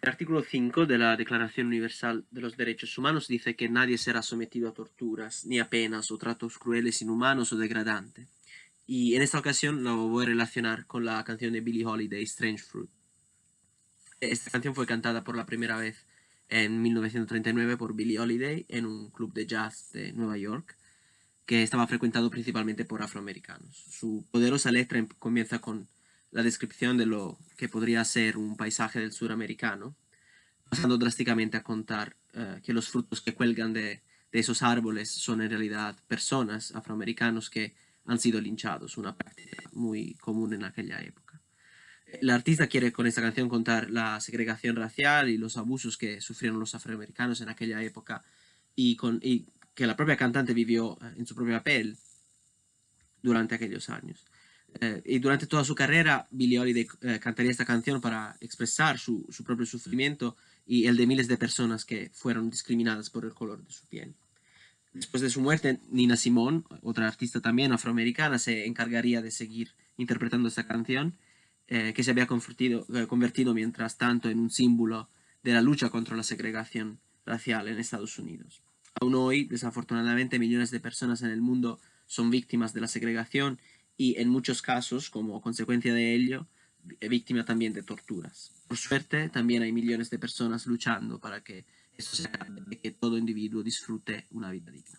El artículo 5 de la Declaración Universal de los Derechos Humanos dice que nadie será sometido a torturas, ni a penas o tratos crueles, inhumanos o degradantes. Y en esta ocasión lo voy a relacionar con la canción de Billie Holiday, Strange Fruit. Esta canción fue cantada por la primera vez en 1939 por Billie Holiday en un club de jazz de Nueva York que estaba frecuentado principalmente por afroamericanos. Su poderosa letra em, comienza con la descripción de lo que podría ser un paisaje del sur americano, pasando drásticamente a contar eh, que los frutos que cuelgan de, esos árboles son en realidad personas afroamericanos que han sido linchados, una práctica muy común en aquella época. El artista quiere con esta canción contar la segregación racial y los abusos que sufrieron los afroamericanos en aquella época y que la propia cantante vivió eh, en su propia piel durante aquellos años. Eh, y durante toda su carrera, Billie Holiday eh, cantaría esta canción para expresar su, su, propio sufrimiento y el de miles de personas que fueron discriminadas por el color de su piel. Después de su muerte, Nina Simone, otra artista también afroamericana, se encargaría de seguir interpretando esta canción, que se había convertido, convertido mientras tanto en un símbolo de la lucha contra la segregación racial en Estados Unidos. Aún hoy, desafortunadamente, millones de personas en el mundo son víctimas de la segregación y en muchos casos, como consecuencia de ello, víctimas también de torturas. Por suerte, también hay millones de personas luchando para que esto sea, que todo individuo disfrute una vida digna.